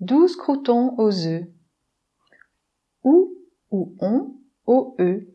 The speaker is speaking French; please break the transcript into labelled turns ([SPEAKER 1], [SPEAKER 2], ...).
[SPEAKER 1] 12 croutons aux œufs. Ou ou on, OE,